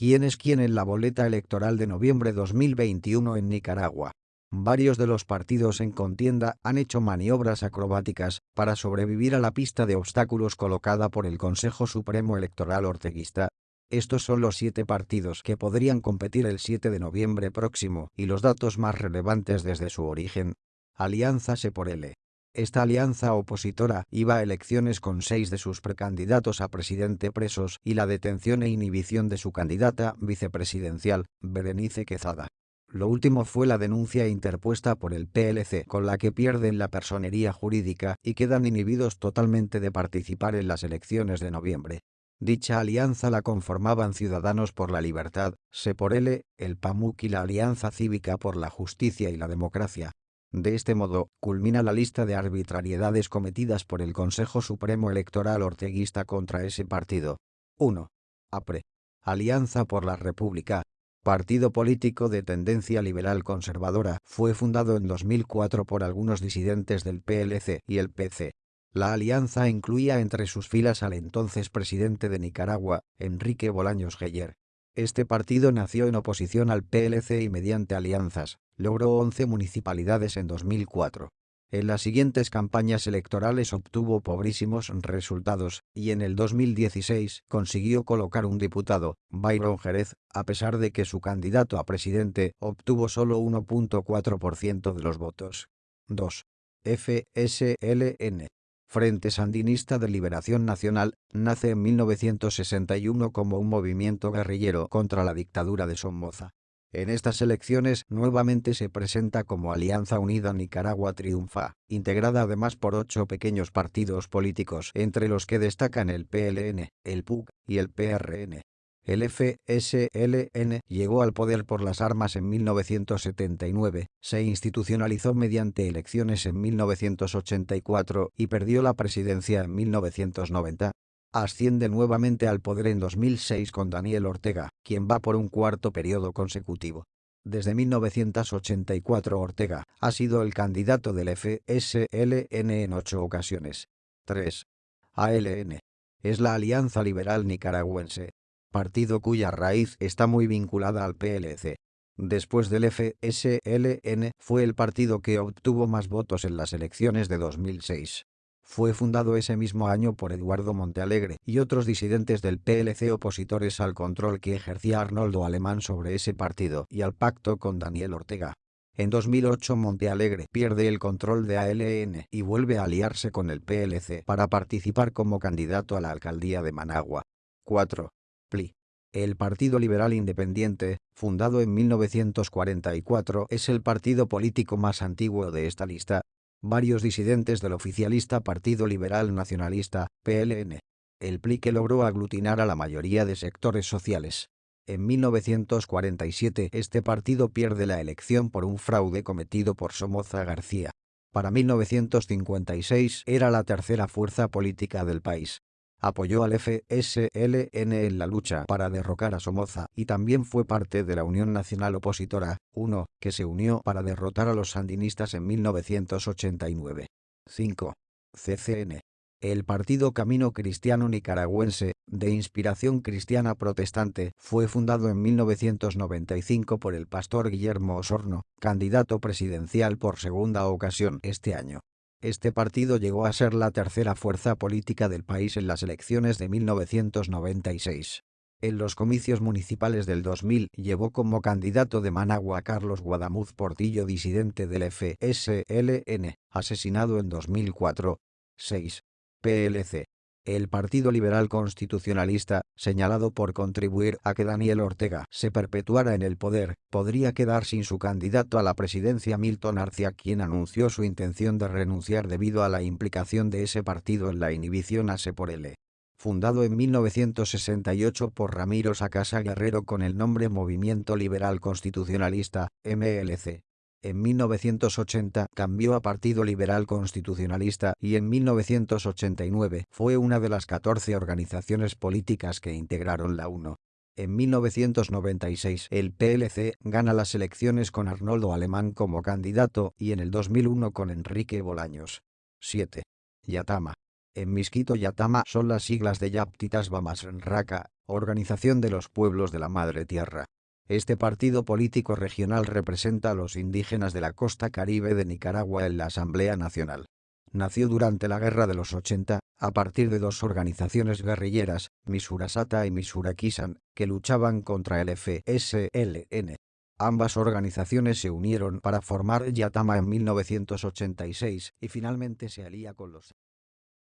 ¿Quién es quién en la boleta electoral de noviembre 2021 en Nicaragua? Varios de los partidos en contienda han hecho maniobras acrobáticas para sobrevivir a la pista de obstáculos colocada por el Consejo Supremo Electoral Orteguista. Estos son los siete partidos que podrían competir el 7 de noviembre próximo y los datos más relevantes desde su origen. Alianza por L. Esta alianza opositora iba a elecciones con seis de sus precandidatos a presidente presos y la detención e inhibición de su candidata vicepresidencial, Berenice Quezada. Lo último fue la denuncia interpuesta por el PLC con la que pierden la personería jurídica y quedan inhibidos totalmente de participar en las elecciones de noviembre. Dicha alianza la conformaban Ciudadanos por la Libertad, Se por L, el PAMUC y la Alianza Cívica por la Justicia y la Democracia. De este modo, culmina la lista de arbitrariedades cometidas por el Consejo Supremo Electoral orteguista contra ese partido. 1. APRE. Alianza por la República, partido político de tendencia liberal conservadora, fue fundado en 2004 por algunos disidentes del PLC y el PC. La alianza incluía entre sus filas al entonces presidente de Nicaragua, Enrique Bolaños Geyer. Este partido nació en oposición al PLC y mediante alianzas, logró 11 municipalidades en 2004. En las siguientes campañas electorales obtuvo pobrísimos resultados, y en el 2016 consiguió colocar un diputado, Byron Jerez, a pesar de que su candidato a presidente obtuvo solo 1.4% de los votos. 2. FSLN. Frente Sandinista de Liberación Nacional, nace en 1961 como un movimiento guerrillero contra la dictadura de Somoza. En estas elecciones nuevamente se presenta como Alianza Unida Nicaragua Triunfa, integrada además por ocho pequeños partidos políticos entre los que destacan el PLN, el PUC y el PRN. El FSLN llegó al poder por las armas en 1979, se institucionalizó mediante elecciones en 1984 y perdió la presidencia en 1990 asciende nuevamente al poder en 2006 con Daniel Ortega, quien va por un cuarto periodo consecutivo. Desde 1984 Ortega ha sido el candidato del FSLN en ocho ocasiones. 3. ALN. Es la Alianza Liberal Nicaragüense, partido cuya raíz está muy vinculada al PLC. Después del FSLN fue el partido que obtuvo más votos en las elecciones de 2006. Fue fundado ese mismo año por Eduardo Montealegre y otros disidentes del PLC opositores al control que ejercía Arnoldo Alemán sobre ese partido y al pacto con Daniel Ortega. En 2008 Montealegre pierde el control de ALN y vuelve a aliarse con el PLC para participar como candidato a la alcaldía de Managua. 4. PLI. El Partido Liberal Independiente, fundado en 1944, es el partido político más antiguo de esta lista, varios disidentes del oficialista Partido Liberal Nacionalista, PLN. El PLI que logró aglutinar a la mayoría de sectores sociales. En 1947 este partido pierde la elección por un fraude cometido por Somoza García. Para 1956 era la tercera fuerza política del país apoyó al FSLN en la lucha para derrocar a Somoza y también fue parte de la Unión Nacional Opositora, 1, que se unió para derrotar a los sandinistas en 1989. 5. CCN. El Partido Camino Cristiano Nicaragüense, de inspiración cristiana protestante, fue fundado en 1995 por el pastor Guillermo Osorno, candidato presidencial por segunda ocasión este año. Este partido llegó a ser la tercera fuerza política del país en las elecciones de 1996. En los comicios municipales del 2000 llevó como candidato de Managua a Carlos Guadamuz Portillo disidente del FSLN, asesinado en 2004. 6. PLC el Partido Liberal Constitucionalista, señalado por contribuir a que Daniel Ortega se perpetuara en el poder, podría quedar sin su candidato a la presidencia Milton Arcia quien anunció su intención de renunciar debido a la implicación de ese partido en la inhibición a Se por L. Fundado en 1968 por Ramiro Sacasa Guerrero con el nombre Movimiento Liberal Constitucionalista, MLC, en 1980 cambió a Partido Liberal Constitucionalista y en 1989 fue una de las 14 organizaciones políticas que integraron la UNO. En 1996 el PLC gana las elecciones con Arnoldo Alemán como candidato y en el 2001 con Enrique Bolaños. 7. Yatama. En Misquito Yatama son las siglas de Yaptitas Bamasraka, Organización de los Pueblos de la Madre Tierra. Este partido político regional representa a los indígenas de la costa caribe de Nicaragua en la Asamblea Nacional. Nació durante la Guerra de los 80, a partir de dos organizaciones guerrilleras, Misurasata y Misurakisan, que luchaban contra el FSLN. Ambas organizaciones se unieron para formar Yatama en 1986 y finalmente se alía con los